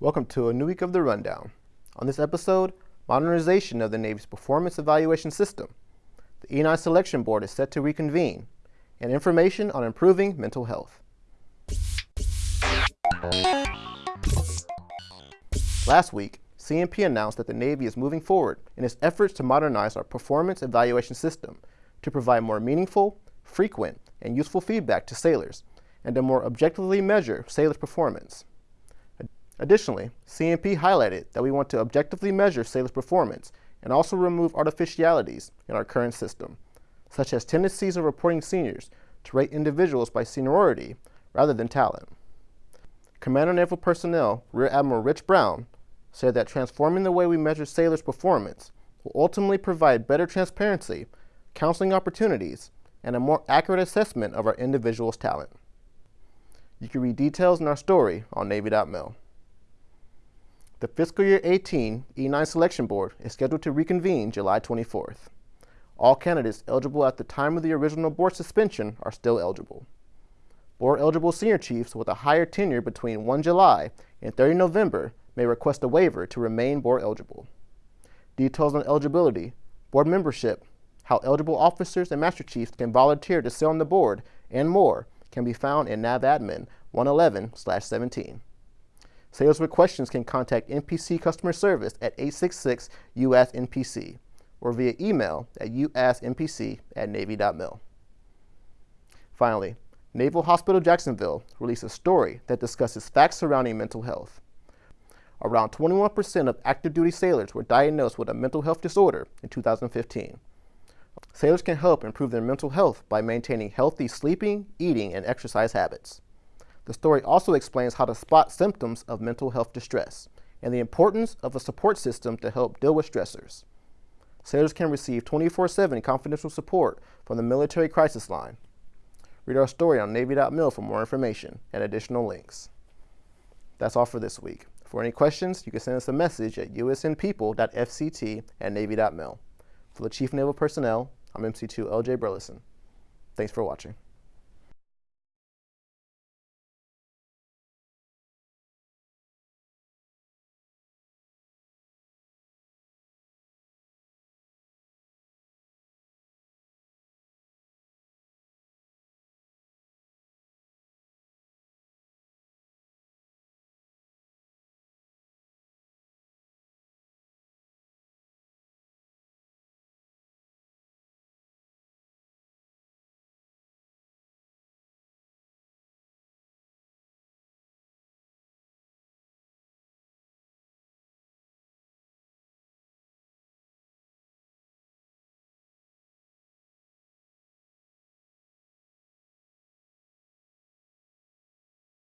Welcome to a new week of the Rundown. On this episode, modernization of the Navy's performance evaluation system. The E9 Selection Board is set to reconvene, and information on improving mental health. Last week, CNP announced that the Navy is moving forward in its efforts to modernize our performance evaluation system to provide more meaningful, frequent, and useful feedback to sailors and to more objectively measure sailors' performance. Additionally, CNP highlighted that we want to objectively measure sailors' performance and also remove artificialities in our current system, such as tendencies of reporting seniors to rate individuals by seniority rather than talent. Commander Naval Personnel Rear Admiral Rich Brown said that transforming the way we measure sailors' performance will ultimately provide better transparency, counseling opportunities, and a more accurate assessment of our individual's talent. You can read details in our story on Navy.mil. The fiscal year 18 E9 Selection Board is scheduled to reconvene July 24th. All candidates eligible at the time of the original board suspension are still eligible. Board eligible senior chiefs with a high year tenure between 1 July and 30 November may request a waiver to remain board eligible. Details on eligibility, board membership, how eligible officers and master chiefs can volunteer to sit on the board, and more can be found in NAVADMIN 111-17. Sales with questions can contact NPC Customer Service at 866 US NPC or via email at usasknpc at navy.mil. Finally, Naval Hospital Jacksonville released a story that discusses facts surrounding mental health. Around 21% of active duty sailors were diagnosed with a mental health disorder in 2015. Sailors can help improve their mental health by maintaining healthy sleeping, eating, and exercise habits. The story also explains how to spot symptoms of mental health distress and the importance of a support system to help deal with stressors. Sailors can receive 24-7 confidential support from the Military Crisis Line. Read our story on Navy.mil for more information and additional links. That's all for this week. For any questions, you can send us a message at usnpeople.fct at Navy.mil. For the Chief Naval Personnel, I'm MC2 LJ Burleson. Thanks for watching.